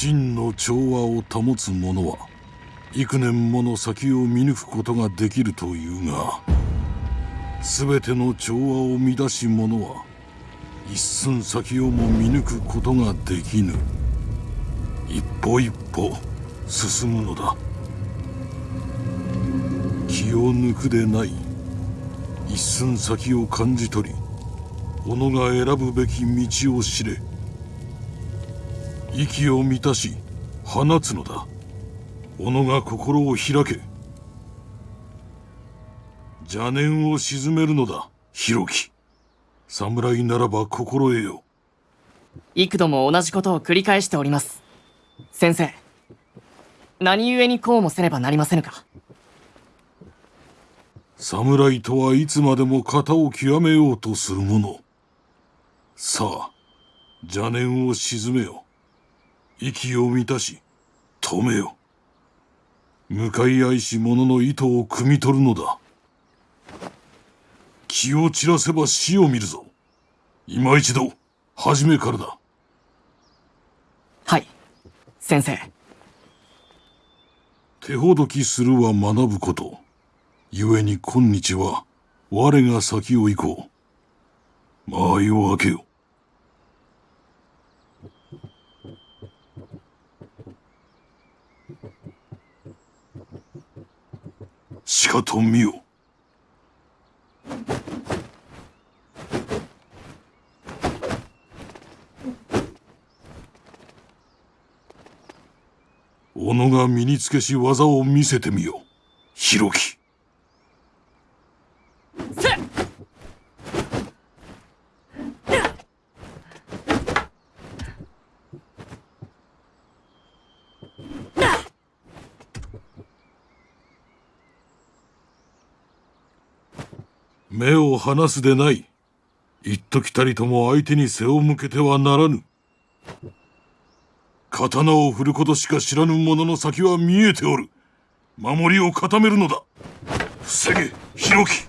真の調和を保つ者は幾年もの先を見抜くことができるというが全ての調和を乱し者は一寸先をも見抜くことができぬ。一歩一歩進むのだ。気を抜くでない。一寸先を感じ取り己が選ぶべき道を知れ。息を満たし放つのだ。己が心を開け。邪念を鎮めるのだ弘樹侍ならば心得よ。幾度も同じことを繰り返しております。先生何故にこうもせねばなりませぬか。侍とはいつまでも型を極めようとする者。さあ邪念を鎮めよ息を満たし止めよ。向かい合いし者の意図を汲み取るのだ。気を散らせば死を見るぞ。今一度初めからだ。はい先生。手ほどきするは学ぶこと。故に今日は我が先を行こう。間合いを開けよしかと見よ。己が身につけし技を見せてみよ弘樹目を離すでない。一時たりとも相手に背を向けてはならぬ。刀を振ることしか知らぬ者の先は見えておる。守りを固めるのだ。防げ弘樹。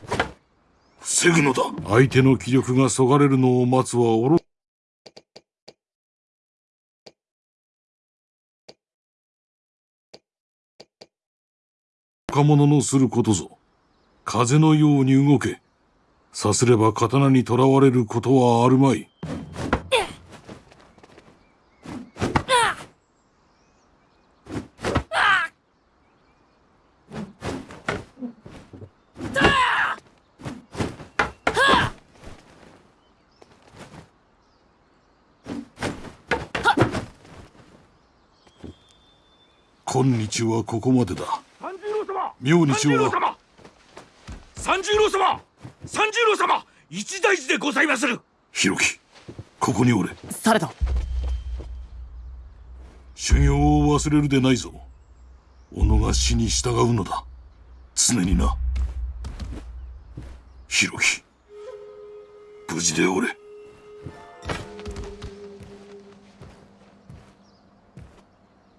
防ぐのだ。相手の気力がそがれるのを待つは愚か者のすることぞ。風のように動け。さすれば刀にとらわれることはあるまい。今日はここまでだ。明日は三十郎様一大事でございまする。弘樹ここにおれ。されど修行を忘れるでないぞ。己が死に従うのだ。常にな。弘樹無事でおれ。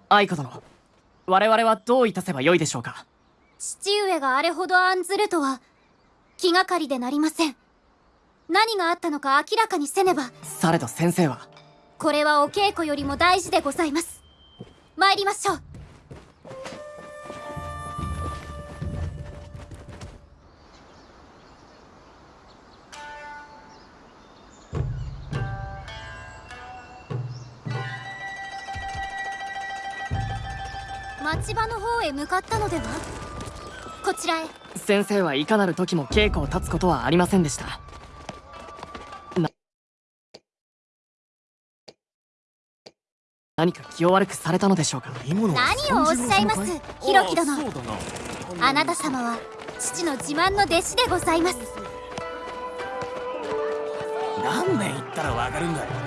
愛子殿我々はどういたせばよいでしょうか。父上があれほど案ずるとは気がかりでなりません。何があったのか明らかにせねば。されど先生は。これはお稽古よりも大事でございます。参りましょう。町場の方へ向かったのでは？こちらへ先生はいかなる時も稽古を立つことはありませんでした。な何か気を悪くされたのでしょうか？何をおっしゃいます？弘樹殿。あなた様は父の自慢の弟子でございます。何年言ったらわかるんだよ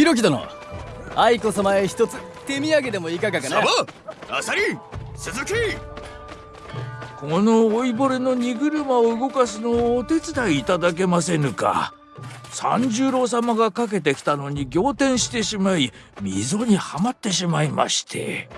弘樹殿愛子様へ一つ手土産でもいかがかな？サバアサリ鈴木。この老いぼれの荷車を動かすのをお手伝いいただけませぬか。三十郎様がかけてきたのに仰天してしまい溝にはまってしまいまして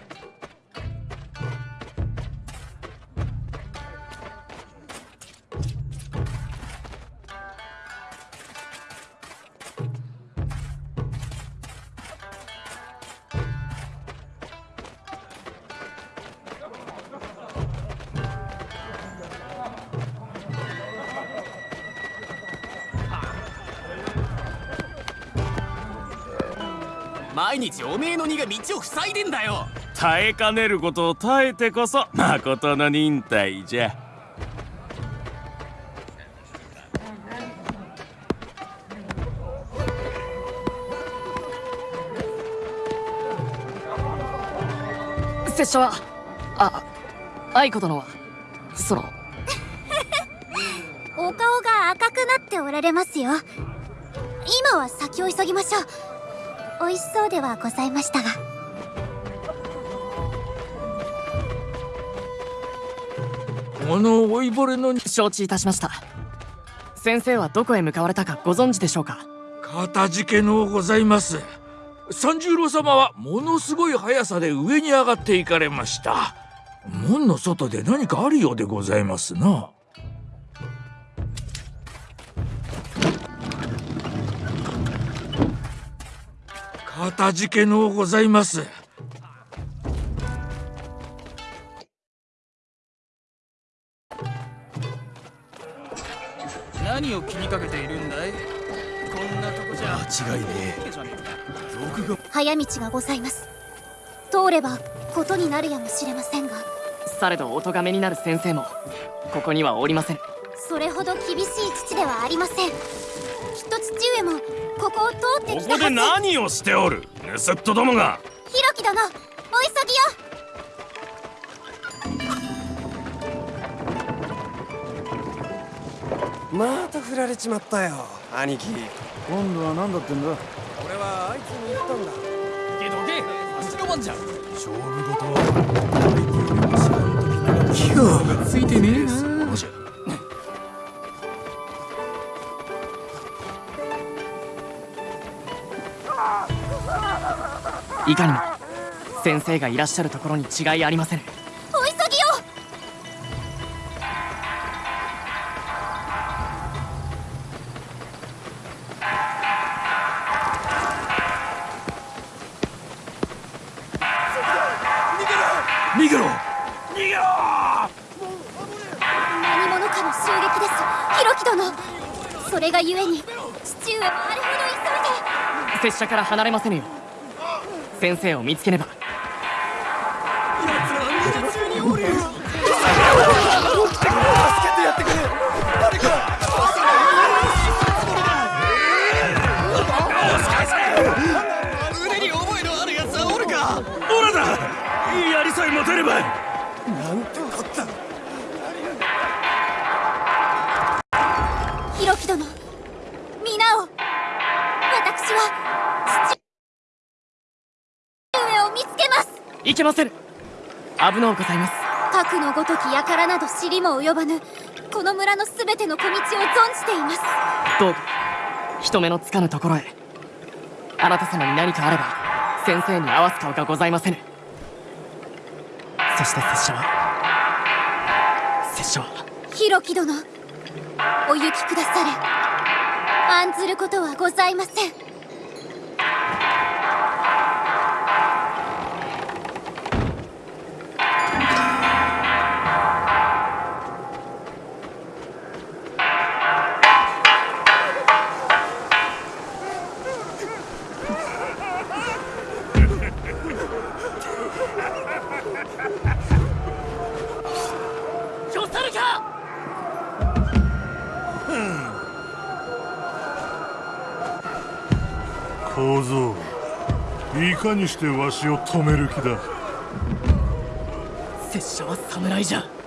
日おめえの荷が道を塞いでんだよ。耐えかねることを耐えてこそ誠の忍耐じゃ。拙者はあ愛子殿はその。お顔が赤くなっておられますよ。今は先を急ぎましょう美味しそうではございましたが。この老いぼれの承知いたしました。先生はどこへ向かわれたかご存知でしょうか？かたじけのうございます。三十郎様はものすごい速さで上に上がっていかれました。門の外で何かあるようでございますなかたじけのうございます。何を気にかけているんだい？こんなとこじゃ。間違いね早道がございます。通ればことになるやもしれませんが。されどお咎めになる先生もここにはおりません。それほど厳しい父ではありません。きっと父上もここを通ってここできたはず。何をしておる？盗人どもが。ひろき殿お急ぎよまた振られちまったよ兄貴。今度は何だってんだ？俺はあいつに言ったんだ。けどけ。足の番じゃ。ん勝負事は今日がついてねえないかにも先生がいらっしゃるところに違いありません。お急ぎよ！逃げろ！何者かの襲撃です。それがゆえに父上はあれほど急いで。拙者から離れませぬよ先生を見つけねば。腕いけませぬ危のうございます。核のごとき輩など知りも及ばぬこの村のすべての小道を存じています。どうか人目のつかぬところへあなた様に何かあれば先生に合わす顔がございませぬ。そして拙者は拙者はひろき殿お行きくだされ。案ずることはございません僧いかにしてわしを止める気だ。拙者は侍じゃ。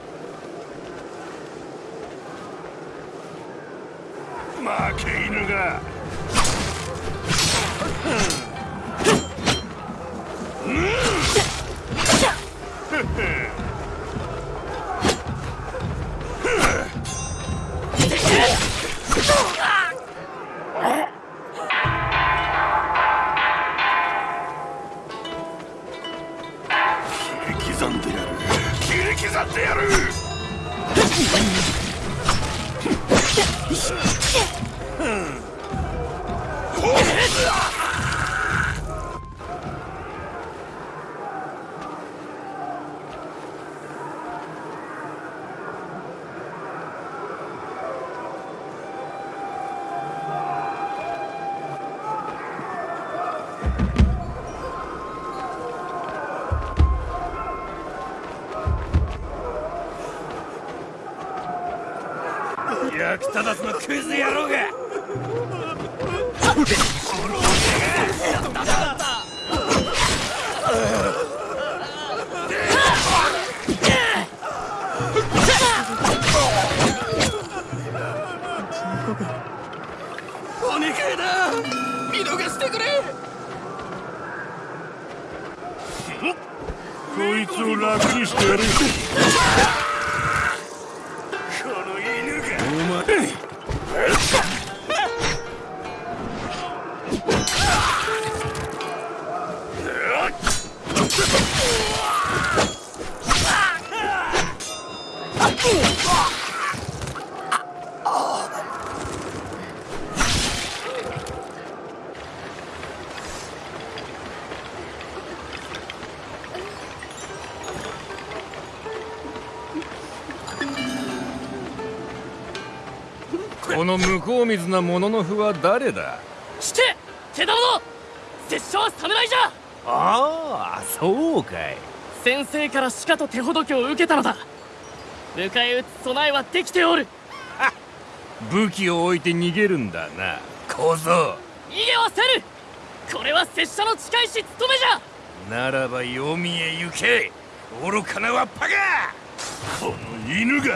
てくれ。こいつを楽にしてやる。なものの符は誰だ？聞け手玉の拙者は侍じゃ！ああそうかい。先生からしかと手ほどきを受けたのだ！迎え撃つ備えはできておる！武器を置いて逃げるんだな。小僧。逃げはせぬこれは拙者の近いし務めじゃ！ならば黄泉へ行け！愚かなわっぱが！この犬が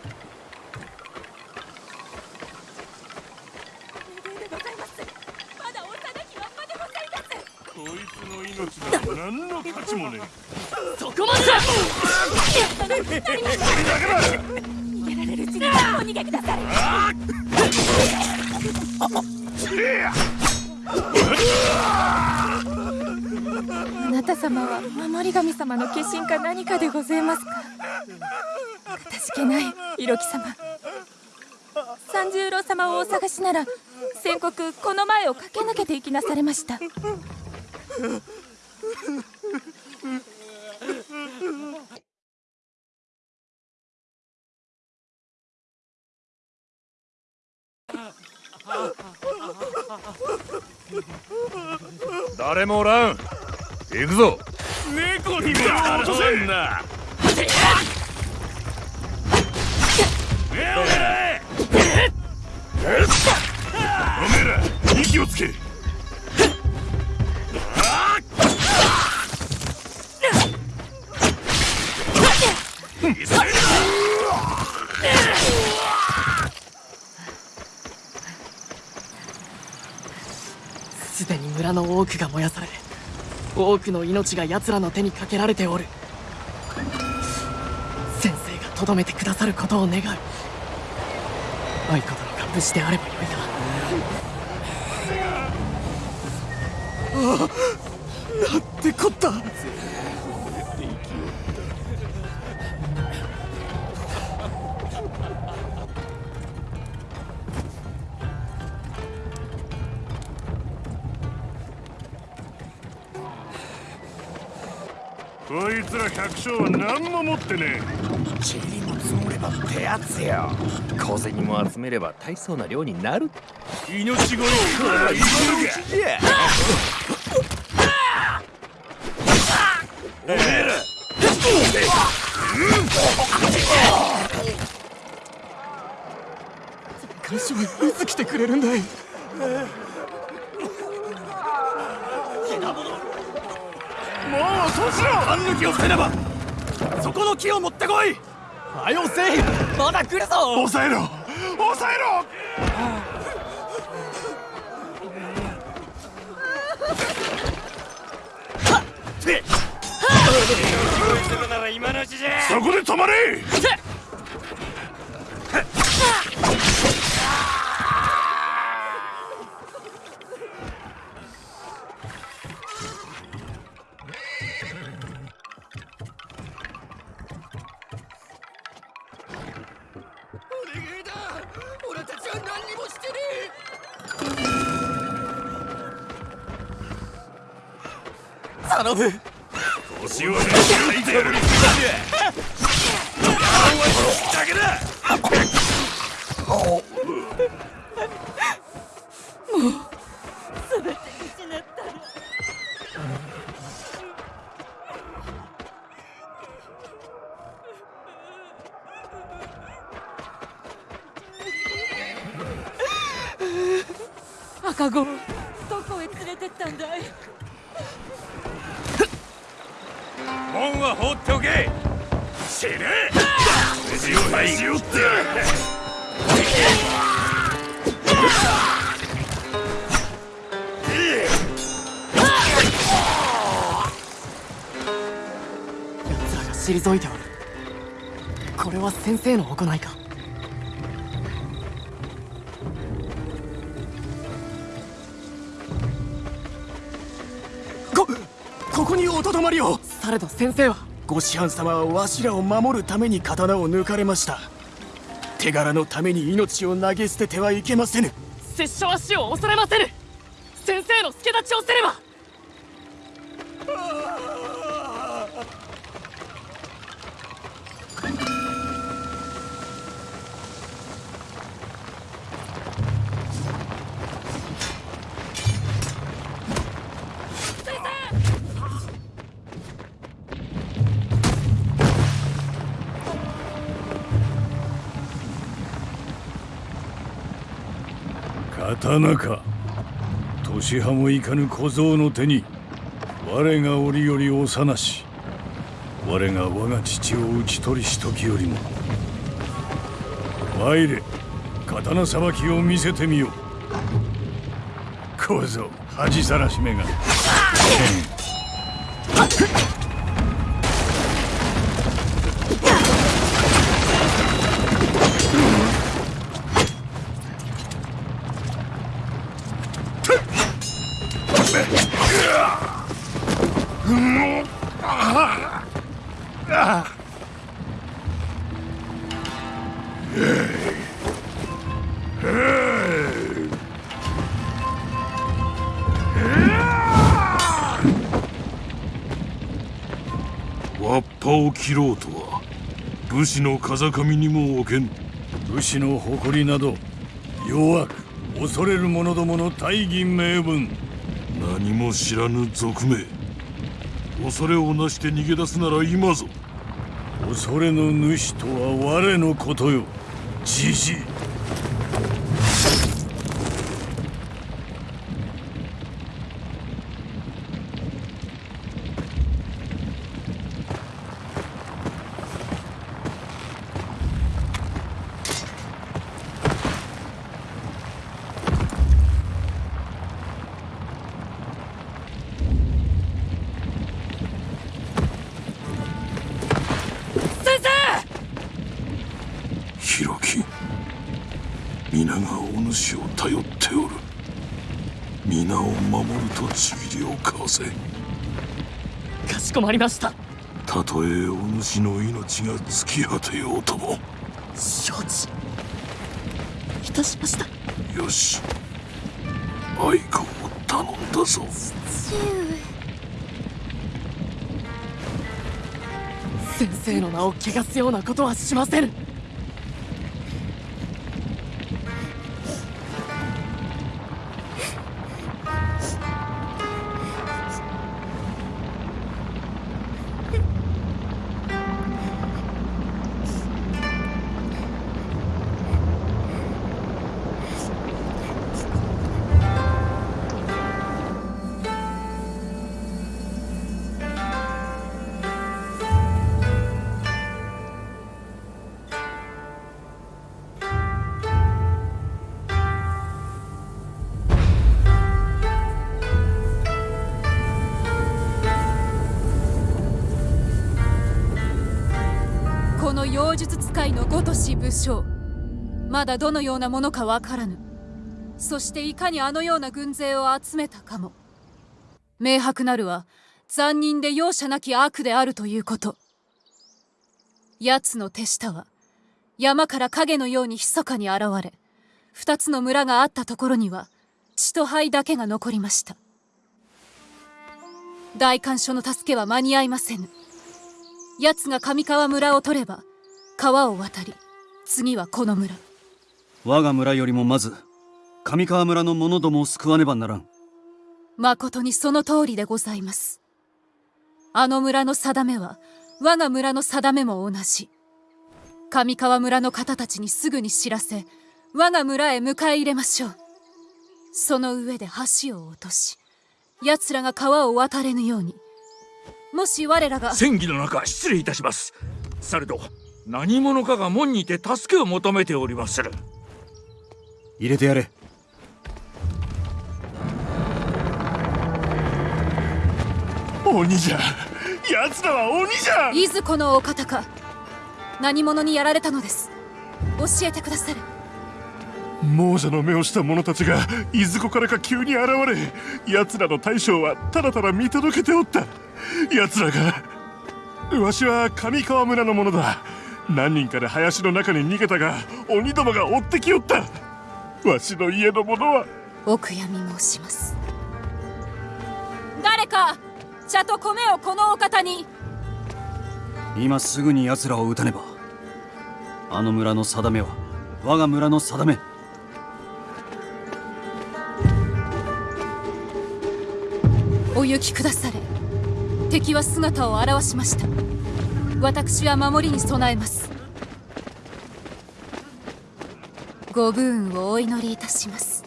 こいつの命なんて何の価値もねえ。そこまでださい。あなた様は守り神様の化身か何かでございますか？かたしけない色木様。三十郎様をお探しなら先刻この前を駆け抜けていきなされました。誰もおらん。行くぞ。猫に目を落とせんなおめえら息をつけ村の多くが燃やされ多くの命が奴らの手にかけられておる。先生がとどめてくださることを願う。愛子殿が無事であればよいが。ああなんてこった。こいつら百姓は何も持ってね塵も積もればってやつよ。小銭も集めれば大層な量になる。え命乞い来てくれるんだいそうしろ。勘抜きをせねば。そこの木を持ってこい。はよせい。まだ来るぞ。抑えろ。抑えろ。はっ。そこで止まれ。頼む。腰を抜いてやる。だけだは放っておけ。死ね。筋を筋をってやる奴らが退いておる。これは先生の行いか。こここにおとどまりをされど先生は。ご師範様はわしらを守るために刀を抜かれました。手柄のために命を投げ捨ててはいけませぬ。拙者は死を恐れませぬ。先生の助太刀をせねば刀か。年派もいかぬ小僧の手に我が折より幼し我が我が父を討ち取りし時よりも。参れ刀さばきを見せてみよ小僧恥さらしめが。切ろうとは武士の風上にも置けん。武士の誇りなど弱く恐れる者どもの大義名分。何も知らぬ賊名。恐れをなして逃げ出すなら今ぞ。恐れの主とは我のことよ。じじい守るとちぎりを交わせ。かしこまりました。たとえお主の命が尽き果てようとも。承知いたしました。よし。愛子を頼んだぞ。父先生の名を汚すようなことはしませぬ術使いのごとし武将。まだどのようなものかわからぬ。そしていかにあのような軍勢を集めたかも。明白なるは残忍で容赦なき悪であるということ。奴の手下は山から影のように密かに現れ二つの村があったところには血と灰だけが残りました。大官所の助けは間に合いませぬ。奴が上川村を取れば川を渡り次はこの村。我が村よりもまず上川村の者どもを救わねばならん。誠にその通りでございます。あの村の定めは我が村の定めも同じ。上川村の方たちにすぐに知らせ我が村へ迎え入れましょう。その上で橋を落とし奴らが川を渡れぬように。もし我らが戦議の中失礼いたします。されど何者かが門にて助けを求めておりまする。入れてやれ。鬼じゃ。奴らは鬼じゃ。いずこのお方か。何者にやられたのです。教えてくださる。亡者の目をした者たちがいずこからか急に現れ奴らの大将はただただ見届けておった。奴らがわしは上川村の者だ何人かで林の中に逃げたが鬼どもが追ってきよった。わしの家の者は。お悔やみ申します。誰か茶と米をこのお方に。今すぐに奴らを撃たねば。あの村の定めは我が村の定め。お行きくだされ。敵は姿を現しました私は守りに備えます。ご武運をお祈りいたします。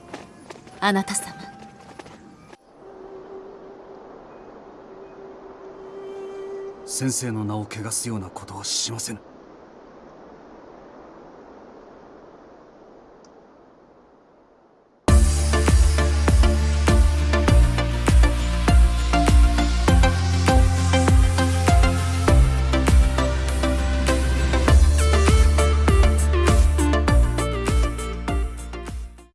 あなた様。先生の名を汚すようなことはしませぬ。